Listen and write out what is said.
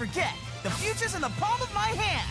forget, the future's in the palm of my hand.